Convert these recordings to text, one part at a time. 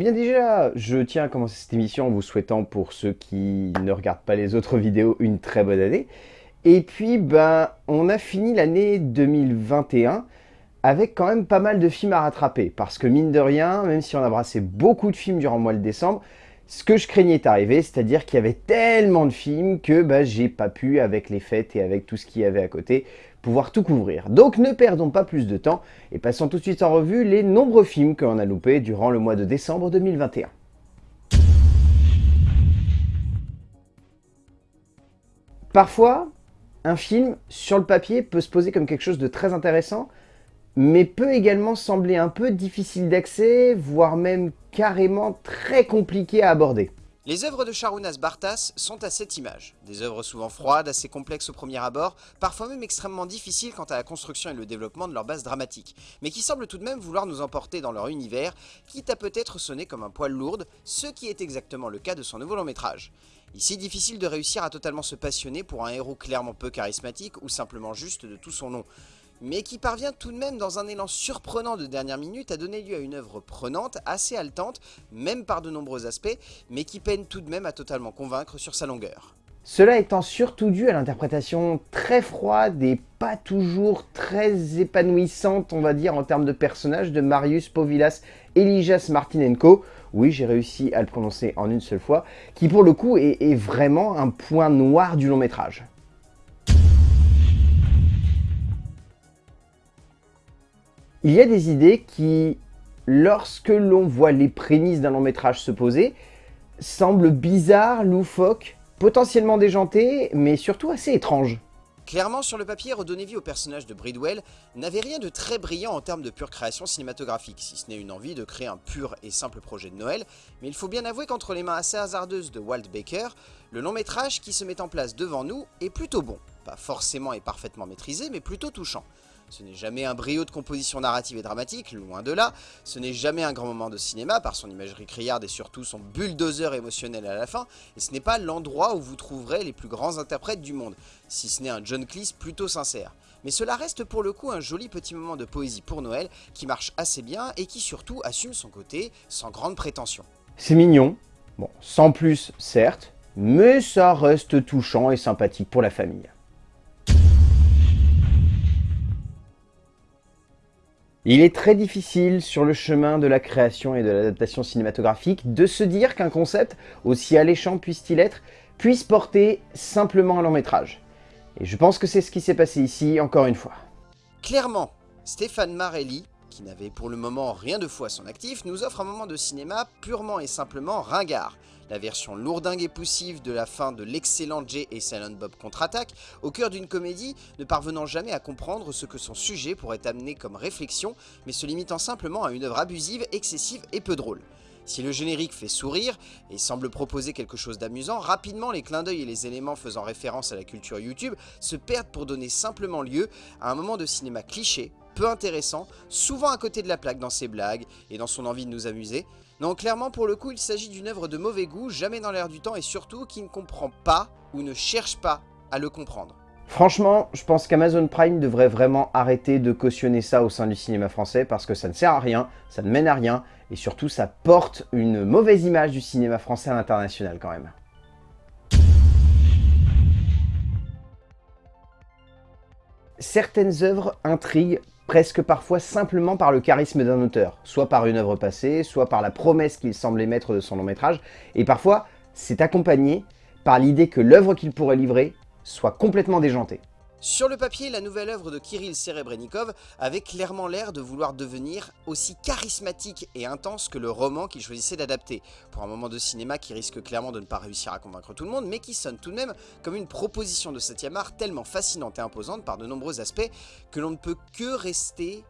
bien déjà, je tiens à commencer cette émission en vous souhaitant, pour ceux qui ne regardent pas les autres vidéos, une très bonne année. Et puis, ben, on a fini l'année 2021 avec quand même pas mal de films à rattraper. Parce que mine de rien, même si on a brassé beaucoup de films durant le mois de décembre, ce que je craignais est arrivé, c'est-à-dire qu'il y avait tellement de films que bah, j'ai pas pu, avec les fêtes et avec tout ce qu'il y avait à côté, pouvoir tout couvrir. Donc ne perdons pas plus de temps et passons tout de suite en revue les nombreux films que l'on a loupés durant le mois de décembre 2021. Parfois, un film, sur le papier, peut se poser comme quelque chose de très intéressant, mais peut également sembler un peu difficile d'accès, voire même carrément très compliqué à aborder. Les œuvres de Charounas Bartas sont à cette image. Des œuvres souvent froides, assez complexes au premier abord, parfois même extrêmement difficiles quant à la construction et le développement de leur base dramatique, mais qui semblent tout de même vouloir nous emporter dans leur univers, quitte à peut-être sonner comme un poil lourde, ce qui est exactement le cas de son nouveau long métrage. Ici, difficile de réussir à totalement se passionner pour un héros clairement peu charismatique ou simplement juste de tout son nom mais qui parvient tout de même dans un élan surprenant de dernière minute à donner lieu à une œuvre prenante, assez haletante, même par de nombreux aspects, mais qui peine tout de même à totalement convaincre sur sa longueur. Cela étant surtout dû à l'interprétation très froide et pas toujours très épanouissante, on va dire, en termes de personnage de Marius Povilas Elijas Martinenko, oui j'ai réussi à le prononcer en une seule fois, qui pour le coup est vraiment un point noir du long métrage. Il y a des idées qui, lorsque l'on voit les prémices d'un long métrage se poser, semblent bizarres, loufoques, potentiellement déjantées, mais surtout assez étranges. Clairement, sur le papier, redonner vie au personnage de Bridwell n'avait rien de très brillant en termes de pure création cinématographique, si ce n'est une envie de créer un pur et simple projet de Noël, mais il faut bien avouer qu'entre les mains assez hasardeuses de Walt Baker, le long métrage qui se met en place devant nous est plutôt bon. Pas forcément et parfaitement maîtrisé, mais plutôt touchant. Ce n'est jamais un brio de composition narrative et dramatique, loin de là. Ce n'est jamais un grand moment de cinéma, par son imagerie criarde et surtout son bulldozer émotionnel à la fin. Et ce n'est pas l'endroit où vous trouverez les plus grands interprètes du monde, si ce n'est un John Cleese plutôt sincère. Mais cela reste pour le coup un joli petit moment de poésie pour Noël, qui marche assez bien et qui surtout assume son côté sans grande prétention. C'est mignon, bon, sans plus certes, mais ça reste touchant et sympathique pour la famille. Il est très difficile sur le chemin de la création et de l'adaptation cinématographique de se dire qu'un concept, aussi alléchant puisse-t-il être, puisse porter simplement un long métrage. Et je pense que c'est ce qui s'est passé ici, encore une fois. Clairement, Stéphane Marelli, qui n'avait pour le moment rien de fou à son actif, nous offre un moment de cinéma purement et simplement ringard, la version lourdingue et poussive de la fin de l'excellent Jay et Silent Bob contre-attaque, au cœur d'une comédie ne parvenant jamais à comprendre ce que son sujet pourrait amener comme réflexion, mais se limitant simplement à une œuvre abusive, excessive et peu drôle. Si le générique fait sourire et semble proposer quelque chose d'amusant, rapidement les clins d'œil et les éléments faisant référence à la culture YouTube se perdent pour donner simplement lieu à un moment de cinéma cliché, peu intéressant, souvent à côté de la plaque dans ses blagues et dans son envie de nous amuser, non, clairement, pour le coup, il s'agit d'une œuvre de mauvais goût, jamais dans l'air du temps, et surtout qui ne comprend pas ou ne cherche pas à le comprendre. Franchement, je pense qu'Amazon Prime devrait vraiment arrêter de cautionner ça au sein du cinéma français parce que ça ne sert à rien, ça ne mène à rien, et surtout ça porte une mauvaise image du cinéma français à l'international quand même. Certaines œuvres intriguent presque parfois simplement par le charisme d'un auteur, soit par une œuvre passée, soit par la promesse qu'il semble émettre de son long métrage, et parfois c'est accompagné par l'idée que l'œuvre qu'il pourrait livrer soit complètement déjantée. Sur le papier, la nouvelle œuvre de Kirill Serebrennikov avait clairement l'air de vouloir devenir aussi charismatique et intense que le roman qu'il choisissait d'adapter, pour un moment de cinéma qui risque clairement de ne pas réussir à convaincre tout le monde, mais qui sonne tout de même comme une proposition de 7ème art tellement fascinante et imposante par de nombreux aspects que l'on ne peut que rester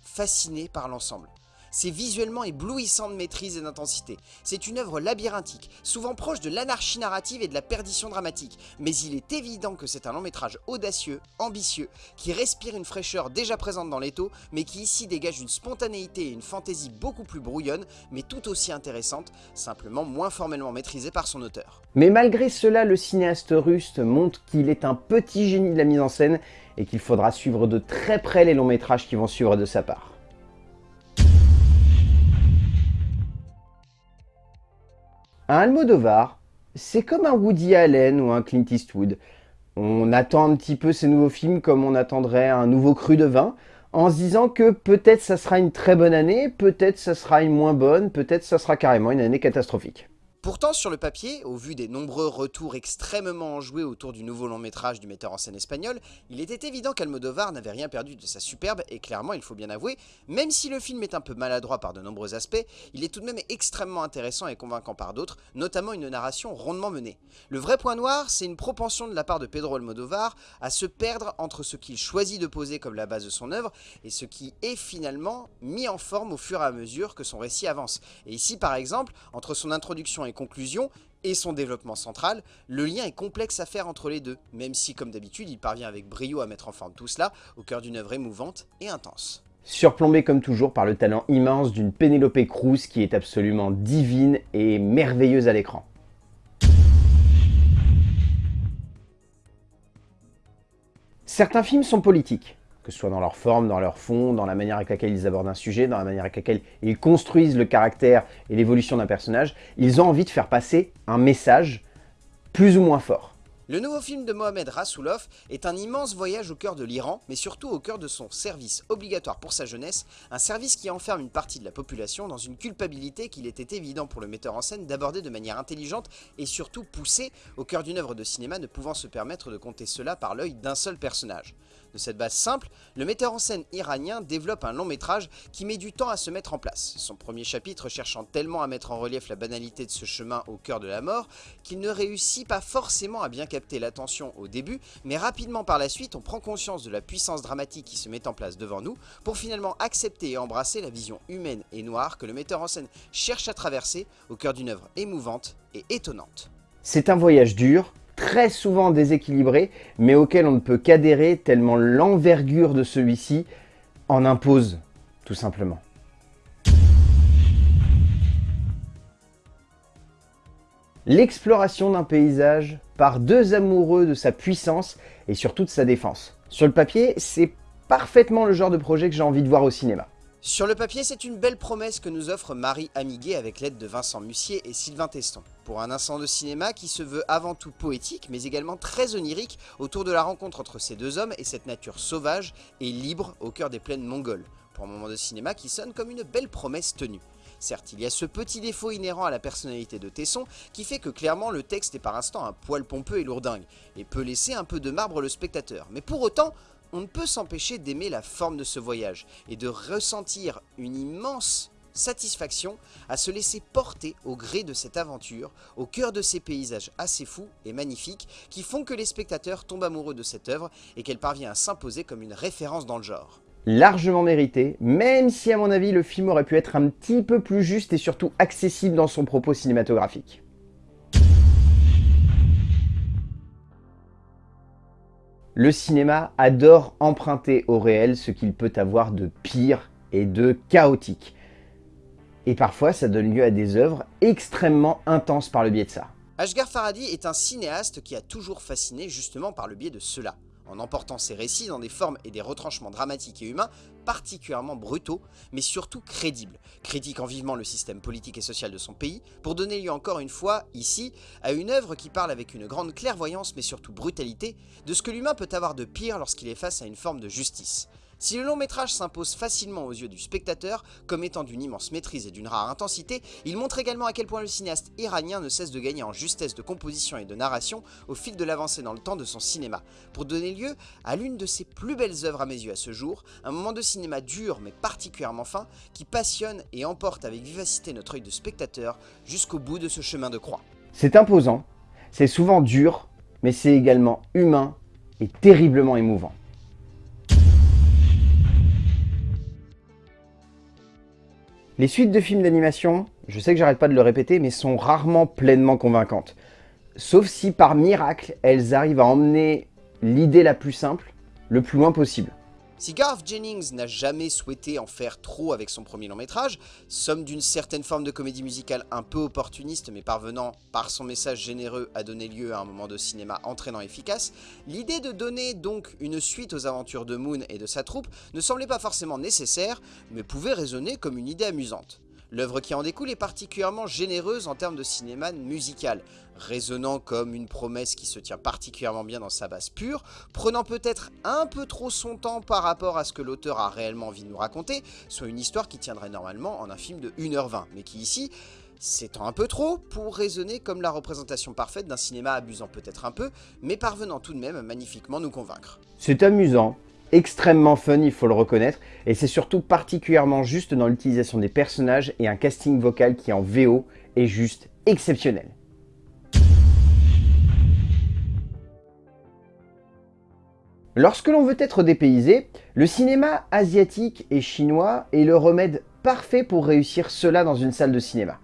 fasciné par l'ensemble. C'est visuellement éblouissant de maîtrise et d'intensité. C'est une œuvre labyrinthique, souvent proche de l'anarchie narrative et de la perdition dramatique, mais il est évident que c'est un long métrage audacieux, ambitieux, qui respire une fraîcheur déjà présente dans l'étau, mais qui ici dégage une spontanéité et une fantaisie beaucoup plus brouillonne, mais tout aussi intéressante, simplement moins formellement maîtrisée par son auteur. Mais malgré cela, le cinéaste russe montre qu'il est un petit génie de la mise en scène et qu'il faudra suivre de très près les longs métrages qui vont suivre de sa part. Un Almodovar, c'est comme un Woody Allen ou un Clint Eastwood. On attend un petit peu ces nouveaux films comme on attendrait un nouveau cru de vin, en se disant que peut-être ça sera une très bonne année, peut-être ça sera une moins bonne, peut-être ça sera carrément une année catastrophique. Pourtant, sur le papier, au vu des nombreux retours extrêmement enjoués autour du nouveau long métrage du metteur en scène espagnol, il était évident qu'Almodovar n'avait rien perdu de sa superbe, et clairement, il faut bien avouer, même si le film est un peu maladroit par de nombreux aspects, il est tout de même extrêmement intéressant et convaincant par d'autres, notamment une narration rondement menée. Le vrai point noir, c'est une propension de la part de Pedro Almodovar à se perdre entre ce qu'il choisit de poser comme la base de son œuvre et ce qui est finalement mis en forme au fur et à mesure que son récit avance. Et ici, par exemple, entre son introduction et conclusion et son développement central, le lien est complexe à faire entre les deux, même si comme d'habitude il parvient avec brio à mettre en forme tout cela au cœur d'une œuvre émouvante et intense. Surplombé comme toujours par le talent immense d'une Penelope Cruz qui est absolument divine et merveilleuse à l'écran. Certains films sont politiques, que ce soit dans leur forme, dans leur fond, dans la manière avec laquelle ils abordent un sujet, dans la manière avec laquelle ils construisent le caractère et l'évolution d'un personnage, ils ont envie de faire passer un message plus ou moins fort. Le nouveau film de Mohamed Rasoulov est un immense voyage au cœur de l'Iran, mais surtout au cœur de son service obligatoire pour sa jeunesse, un service qui enferme une partie de la population dans une culpabilité qu'il était évident pour le metteur en scène d'aborder de manière intelligente et surtout poussée au cœur d'une œuvre de cinéma ne pouvant se permettre de compter cela par l'œil d'un seul personnage. De cette base simple, le metteur en scène iranien développe un long métrage qui met du temps à se mettre en place, son premier chapitre cherchant tellement à mettre en relief la banalité de ce chemin au cœur de la mort qu'il ne réussit pas forcément à bien l'attention au début, mais rapidement par la suite on prend conscience de la puissance dramatique qui se met en place devant nous pour finalement accepter et embrasser la vision humaine et noire que le metteur en scène cherche à traverser au cœur d'une œuvre émouvante et étonnante. C'est un voyage dur, très souvent déséquilibré, mais auquel on ne peut qu'adhérer tellement l'envergure de celui-ci en impose, tout simplement. L'exploration d'un paysage par deux amoureux de sa puissance et surtout de sa défense. Sur le papier, c'est parfaitement le genre de projet que j'ai envie de voir au cinéma. Sur le papier, c'est une belle promesse que nous offre Marie Amiguet avec l'aide de Vincent Mussier et Sylvain Teston. Pour un instant de cinéma qui se veut avant tout poétique, mais également très onirique autour de la rencontre entre ces deux hommes et cette nature sauvage et libre au cœur des plaines mongoles. Pour un moment de cinéma qui sonne comme une belle promesse tenue. Certes, il y a ce petit défaut inhérent à la personnalité de Tesson qui fait que clairement le texte est par instant un poil pompeux et lourdingue, et peut laisser un peu de marbre le spectateur. Mais pour autant, on ne peut s'empêcher d'aimer la forme de ce voyage et de ressentir une immense satisfaction à se laisser porter au gré de cette aventure, au cœur de ces paysages assez fous et magnifiques qui font que les spectateurs tombent amoureux de cette œuvre et qu'elle parvient à s'imposer comme une référence dans le genre. Largement mérité, même si à mon avis le film aurait pu être un petit peu plus juste et surtout accessible dans son propos cinématographique. Le cinéma adore emprunter au réel ce qu'il peut avoir de pire et de chaotique. Et parfois, ça donne lieu à des œuvres extrêmement intenses par le biais de ça. Ashgar Farhadi est un cinéaste qui a toujours fasciné justement par le biais de cela en emportant ses récits dans des formes et des retranchements dramatiques et humains particulièrement brutaux, mais surtout crédibles, critiquant vivement le système politique et social de son pays, pour donner lieu encore une fois, ici, à une œuvre qui parle avec une grande clairvoyance mais surtout brutalité, de ce que l'humain peut avoir de pire lorsqu'il est face à une forme de justice. Si le long métrage s'impose facilement aux yeux du spectateur, comme étant d'une immense maîtrise et d'une rare intensité, il montre également à quel point le cinéaste iranien ne cesse de gagner en justesse de composition et de narration au fil de l'avancée dans le temps de son cinéma, pour donner lieu à l'une de ses plus belles œuvres à mes yeux à ce jour, un moment de cinéma dur mais particulièrement fin, qui passionne et emporte avec vivacité notre œil de spectateur jusqu'au bout de ce chemin de croix. C'est imposant, c'est souvent dur, mais c'est également humain et terriblement émouvant. Les suites de films d'animation, je sais que j'arrête pas de le répéter, mais sont rarement pleinement convaincantes. Sauf si par miracle, elles arrivent à emmener l'idée la plus simple le plus loin possible. Si Garth Jennings n'a jamais souhaité en faire trop avec son premier long métrage, somme d'une certaine forme de comédie musicale un peu opportuniste mais parvenant par son message généreux à donner lieu à un moment de cinéma entraînant efficace, l'idée de donner donc une suite aux aventures de Moon et de sa troupe ne semblait pas forcément nécessaire mais pouvait résonner comme une idée amusante. L'œuvre qui en découle est particulièrement généreuse en termes de cinéma musical, résonnant comme une promesse qui se tient particulièrement bien dans sa base pure, prenant peut-être un peu trop son temps par rapport à ce que l'auteur a réellement envie de nous raconter, soit une histoire qui tiendrait normalement en un film de 1h20, mais qui ici s'étend un peu trop pour résonner comme la représentation parfaite d'un cinéma abusant peut-être un peu, mais parvenant tout de même magnifiquement nous convaincre. C'est amusant, extrêmement fun, il faut le reconnaître, et c'est surtout particulièrement juste dans l'utilisation des personnages et un casting vocal qui en VO est juste exceptionnel. Lorsque l'on veut être dépaysé, le cinéma asiatique et chinois est le remède parfait pour réussir cela dans une salle de cinéma.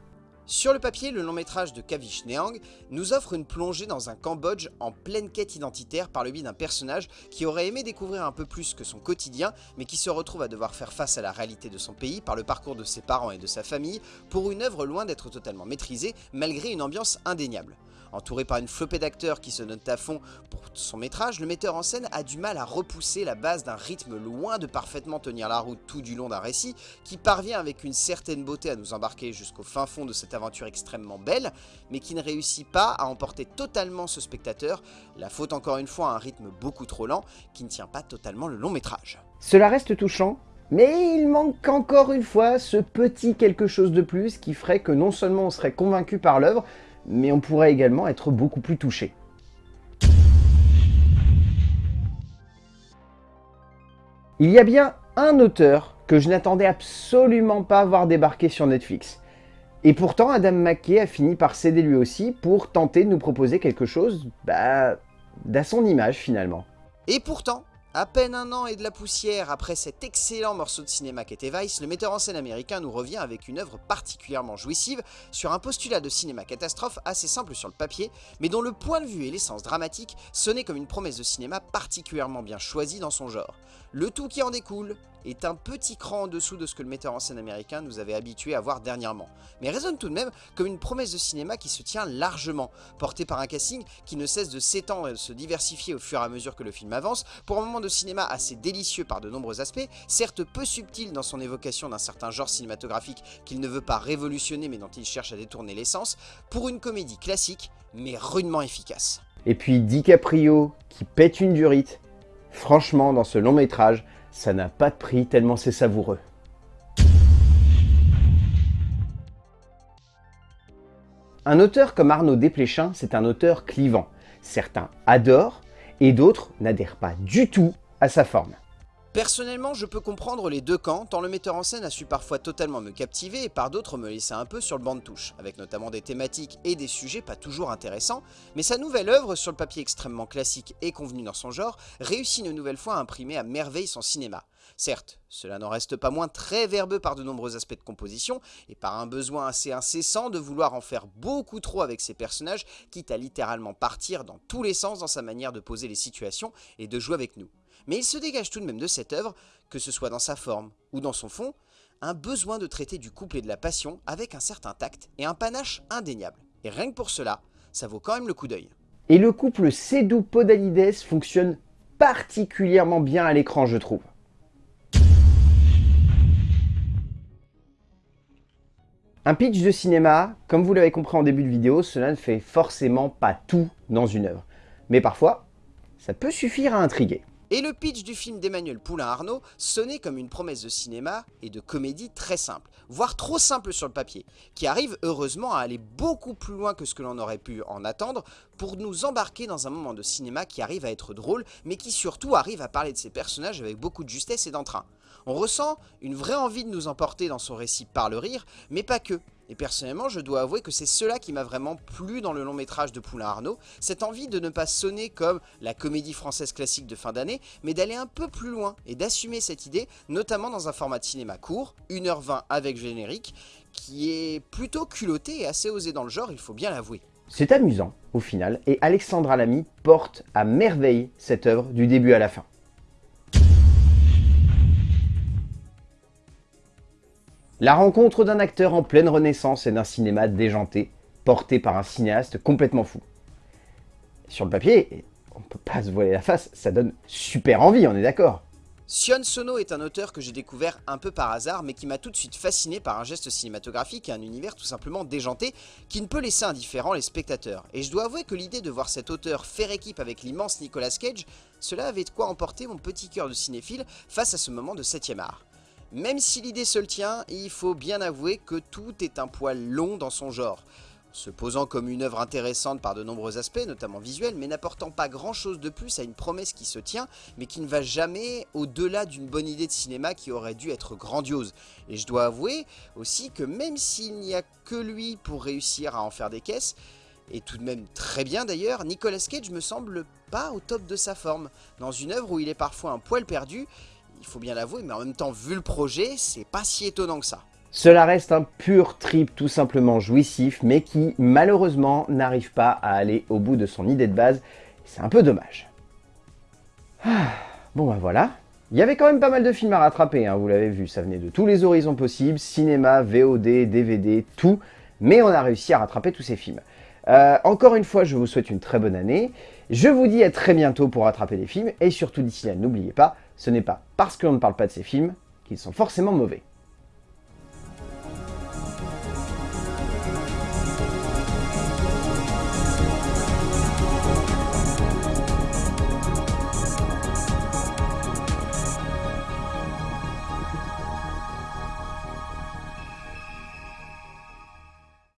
Sur le papier, le long métrage de Kavish Neang nous offre une plongée dans un Cambodge en pleine quête identitaire par le biais d'un personnage qui aurait aimé découvrir un peu plus que son quotidien, mais qui se retrouve à devoir faire face à la réalité de son pays par le parcours de ses parents et de sa famille, pour une œuvre loin d'être totalement maîtrisée, malgré une ambiance indéniable. Entouré par une flopée d'acteurs qui se notent à fond pour son métrage, le metteur en scène a du mal à repousser la base d'un rythme loin de parfaitement tenir la route tout du long d'un récit, qui parvient avec une certaine beauté à nous embarquer jusqu'au fin fond de cette aventure extrêmement belle, mais qui ne réussit pas à emporter totalement ce spectateur, la faute encore une fois à un rythme beaucoup trop lent, qui ne tient pas totalement le long métrage. Cela reste touchant, mais il manque encore une fois ce petit quelque chose de plus qui ferait que non seulement on serait convaincu par l'œuvre, mais on pourrait également être beaucoup plus touché. Il y a bien un auteur que je n'attendais absolument pas voir débarquer sur Netflix. Et pourtant, Adam McKay a fini par céder lui aussi pour tenter de nous proposer quelque chose bah, d'à son image finalement. Et pourtant, à peine un an et de la poussière après cet excellent morceau de cinéma qu'était Vice, le metteur en scène américain nous revient avec une œuvre particulièrement jouissive sur un postulat de cinéma catastrophe assez simple sur le papier, mais dont le point de vue et l'essence dramatique sonnaient comme une promesse de cinéma particulièrement bien choisie dans son genre. Le tout qui en découle est un petit cran en dessous de ce que le metteur en scène américain nous avait habitué à voir dernièrement, mais résonne tout de même comme une promesse de cinéma qui se tient largement, portée par un casting qui ne cesse de s'étendre et de se diversifier au fur et à mesure que le film avance, pour un moment de cinéma assez délicieux par de nombreux aspects, certes peu subtil dans son évocation d'un certain genre cinématographique qu'il ne veut pas révolutionner mais dont il cherche à détourner l'essence, pour une comédie classique mais rudement efficace. Et puis DiCaprio qui pète une durite, franchement dans ce long métrage, ça n'a pas de prix tellement c'est savoureux. Un auteur comme Arnaud Desplechin, c'est un auteur clivant. Certains adorent et d'autres n'adhèrent pas du tout à sa forme. Personnellement, je peux comprendre les deux camps, tant le metteur en scène a su parfois totalement me captiver et par d'autres me laisser un peu sur le banc de touche, avec notamment des thématiques et des sujets pas toujours intéressants, mais sa nouvelle œuvre, sur le papier extrêmement classique et convenu dans son genre, réussit une nouvelle fois à imprimer à merveille son cinéma. Certes, cela n'en reste pas moins très verbeux par de nombreux aspects de composition, et par un besoin assez incessant de vouloir en faire beaucoup trop avec ses personnages, quitte à littéralement partir dans tous les sens dans sa manière de poser les situations et de jouer avec nous mais il se dégage tout de même de cette œuvre, que ce soit dans sa forme ou dans son fond, un besoin de traiter du couple et de la passion avec un certain tact et un panache indéniable. Et rien que pour cela, ça vaut quand même le coup d'œil. Et le couple Cédou-Podalides fonctionne particulièrement bien à l'écran, je trouve. Un pitch de cinéma, comme vous l'avez compris en début de vidéo, cela ne fait forcément pas tout dans une œuvre. Mais parfois, ça peut suffire à intriguer. Et le pitch du film d'Emmanuel Poulain-Arnaud sonnait comme une promesse de cinéma et de comédie très simple, voire trop simple sur le papier, qui arrive heureusement à aller beaucoup plus loin que ce que l'on aurait pu en attendre pour nous embarquer dans un moment de cinéma qui arrive à être drôle, mais qui surtout arrive à parler de ses personnages avec beaucoup de justesse et d'entrain. On ressent une vraie envie de nous emporter dans son récit par le rire, mais pas que. Et personnellement, je dois avouer que c'est cela qui m'a vraiment plu dans le long métrage de Poulain Arnaud, cette envie de ne pas sonner comme la comédie française classique de fin d'année, mais d'aller un peu plus loin et d'assumer cette idée, notamment dans un format de cinéma court, 1h20 avec générique, qui est plutôt culotté et assez osé dans le genre, il faut bien l'avouer. C'est amusant, au final, et Alexandra Lamy porte à merveille cette œuvre du début à la fin. La rencontre d'un acteur en pleine renaissance et d'un cinéma déjanté, porté par un cinéaste complètement fou. Sur le papier, on peut pas se voiler la face, ça donne super envie, on est d'accord Sion Sono est un auteur que j'ai découvert un peu par hasard, mais qui m'a tout de suite fasciné par un geste cinématographique et un univers tout simplement déjanté, qui ne peut laisser indifférent les spectateurs. Et je dois avouer que l'idée de voir cet auteur faire équipe avec l'immense Nicolas Cage, cela avait de quoi emporter mon petit cœur de cinéphile face à ce moment de 7ème art. Même si l'idée se le tient, il faut bien avouer que tout est un poil long dans son genre se posant comme une œuvre intéressante par de nombreux aspects, notamment visuels, mais n'apportant pas grand chose de plus à une promesse qui se tient, mais qui ne va jamais au-delà d'une bonne idée de cinéma qui aurait dû être grandiose. Et je dois avouer aussi que même s'il n'y a que lui pour réussir à en faire des caisses, et tout de même très bien d'ailleurs, Nicolas Cage me semble pas au top de sa forme. Dans une œuvre où il est parfois un poil perdu, il faut bien l'avouer, mais en même temps, vu le projet, c'est pas si étonnant que ça. Cela reste un pur trip tout simplement jouissif, mais qui malheureusement n'arrive pas à aller au bout de son idée de base. C'est un peu dommage. Ah, bon ben voilà. Il y avait quand même pas mal de films à rattraper, hein, vous l'avez vu, ça venait de tous les horizons possibles, cinéma, VOD, DVD, tout, mais on a réussi à rattraper tous ces films. Euh, encore une fois, je vous souhaite une très bonne année. Je vous dis à très bientôt pour rattraper les films. Et surtout d'ici là, n'oubliez pas, ce n'est pas parce que l'on ne parle pas de ces films qu'ils sont forcément mauvais.